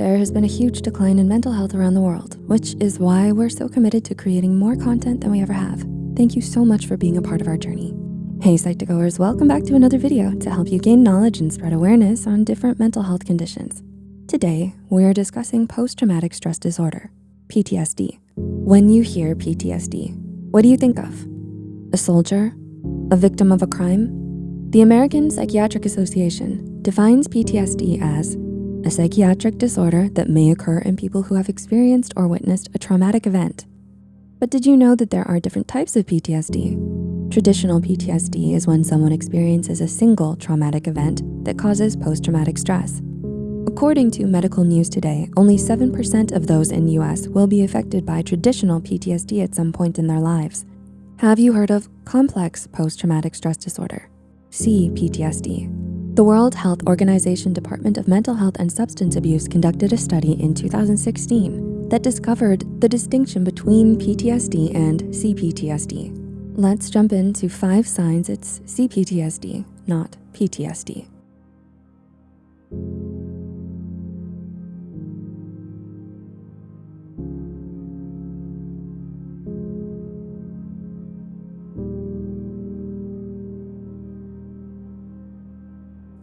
there has been a huge decline in mental health around the world, which is why we're so committed to creating more content than we ever have. Thank you so much for being a part of our journey. Hey Psych2Goers, welcome back to another video to help you gain knowledge and spread awareness on different mental health conditions. Today, we're discussing post-traumatic stress disorder, PTSD. When you hear PTSD, what do you think of? A soldier? A victim of a crime? The American Psychiatric Association defines PTSD as a psychiatric disorder that may occur in people who have experienced or witnessed a traumatic event. But did you know that there are different types of PTSD? Traditional PTSD is when someone experiences a single traumatic event that causes post-traumatic stress. According to Medical News Today, only 7% of those in the US will be affected by traditional PTSD at some point in their lives. Have you heard of complex post-traumatic stress disorder, CPTSD? The World Health Organization Department of Mental Health and Substance Abuse conducted a study in 2016 that discovered the distinction between PTSD and CPTSD. Let's jump into five signs it's CPTSD, not PTSD.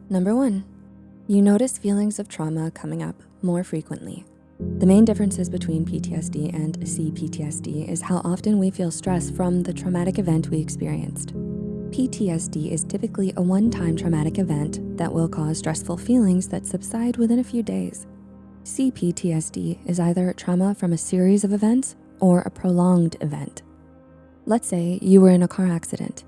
Number one, you notice feelings of trauma coming up more frequently. The main differences between PTSD and CPTSD is how often we feel stress from the traumatic event we experienced. PTSD is typically a one-time traumatic event that will cause stressful feelings that subside within a few days. CPTSD is either trauma from a series of events or a prolonged event. Let's say you were in a car accident.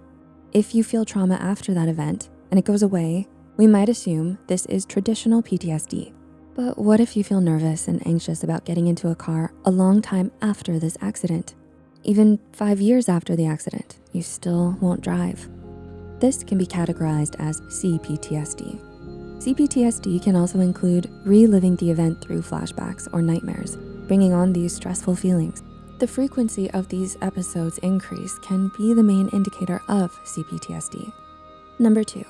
If you feel trauma after that event and it goes away, we might assume this is traditional PTSD. But what if you feel nervous and anxious about getting into a car a long time after this accident? Even five years after the accident, you still won't drive. This can be categorized as CPTSD. CPTSD can also include reliving the event through flashbacks or nightmares, bringing on these stressful feelings. The frequency of these episodes increase can be the main indicator of CPTSD. Number two,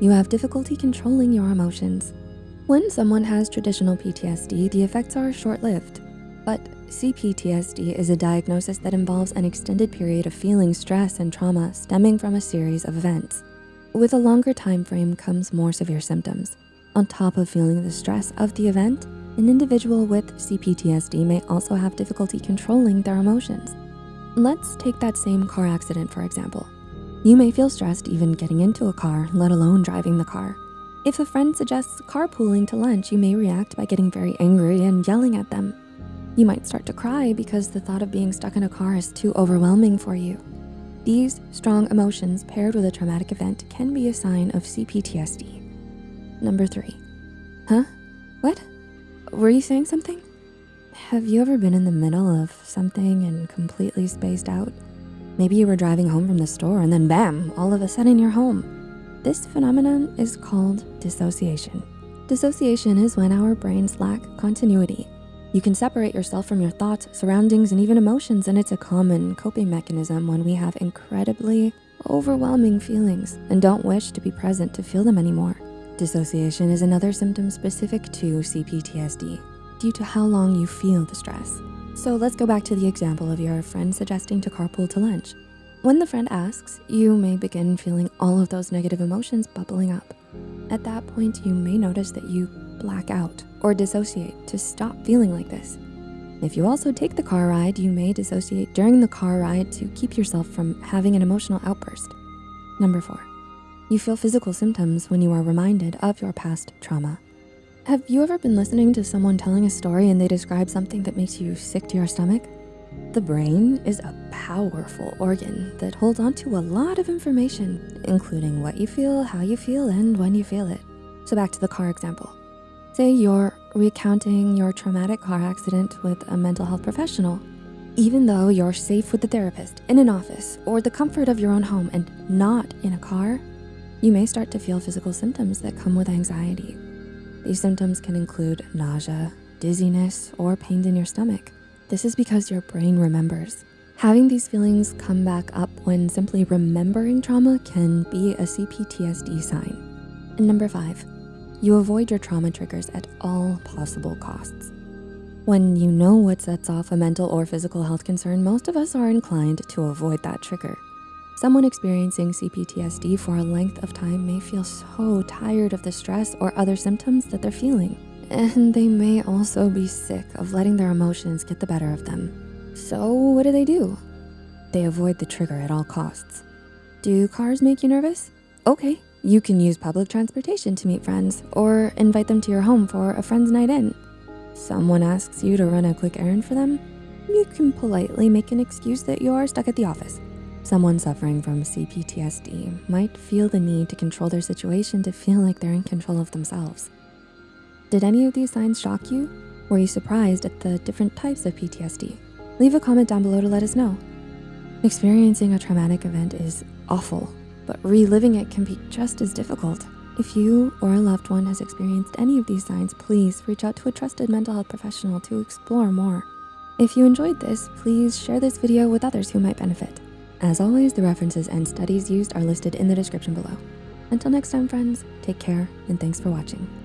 you have difficulty controlling your emotions. When someone has traditional PTSD, the effects are short-lived. But CPTSD is a diagnosis that involves an extended period of feeling stress and trauma stemming from a series of events. With a longer time frame comes more severe symptoms. On top of feeling the stress of the event, an individual with CPTSD may also have difficulty controlling their emotions. Let's take that same car accident, for example. You may feel stressed even getting into a car, let alone driving the car. If a friend suggests carpooling to lunch, you may react by getting very angry and yelling at them. You might start to cry because the thought of being stuck in a car is too overwhelming for you. These strong emotions paired with a traumatic event can be a sign of CPTSD. Number three, huh? What? Were you saying something? Have you ever been in the middle of something and completely spaced out? Maybe you were driving home from the store and then bam, all of a sudden you're home. This phenomenon is called dissociation. Dissociation is when our brains lack continuity. You can separate yourself from your thoughts, surroundings, and even emotions, and it's a common coping mechanism when we have incredibly overwhelming feelings and don't wish to be present to feel them anymore. Dissociation is another symptom specific to CPTSD due to how long you feel the stress. So let's go back to the example of your friend suggesting to carpool to lunch. When the friend asks, you may begin feeling all of those negative emotions bubbling up. At that point, you may notice that you black out or dissociate to stop feeling like this. If you also take the car ride, you may dissociate during the car ride to keep yourself from having an emotional outburst. Number four, you feel physical symptoms when you are reminded of your past trauma. Have you ever been listening to someone telling a story and they describe something that makes you sick to your stomach? The brain is a powerful organ that holds onto a lot of information, including what you feel, how you feel, and when you feel it. So back to the car example. Say you're recounting your traumatic car accident with a mental health professional. Even though you're safe with the therapist, in an office, or the comfort of your own home and not in a car, you may start to feel physical symptoms that come with anxiety. These symptoms can include nausea, dizziness, or pains in your stomach. This is because your brain remembers. Having these feelings come back up when simply remembering trauma can be a CPTSD sign. And number five, you avoid your trauma triggers at all possible costs. When you know what sets off a mental or physical health concern, most of us are inclined to avoid that trigger. Someone experiencing CPTSD for a length of time may feel so tired of the stress or other symptoms that they're feeling. And they may also be sick of letting their emotions get the better of them. So what do they do? They avoid the trigger at all costs. Do cars make you nervous? Okay, you can use public transportation to meet friends or invite them to your home for a friend's night in. Someone asks you to run a quick errand for them? You can politely make an excuse that you are stuck at the office. Someone suffering from CPTSD might feel the need to control their situation to feel like they're in control of themselves. Did any of these signs shock you? Were you surprised at the different types of PTSD? Leave a comment down below to let us know. Experiencing a traumatic event is awful, but reliving it can be just as difficult. If you or a loved one has experienced any of these signs, please reach out to a trusted mental health professional to explore more. If you enjoyed this, please share this video with others who might benefit. As always, the references and studies used are listed in the description below. Until next time, friends, take care and thanks for watching.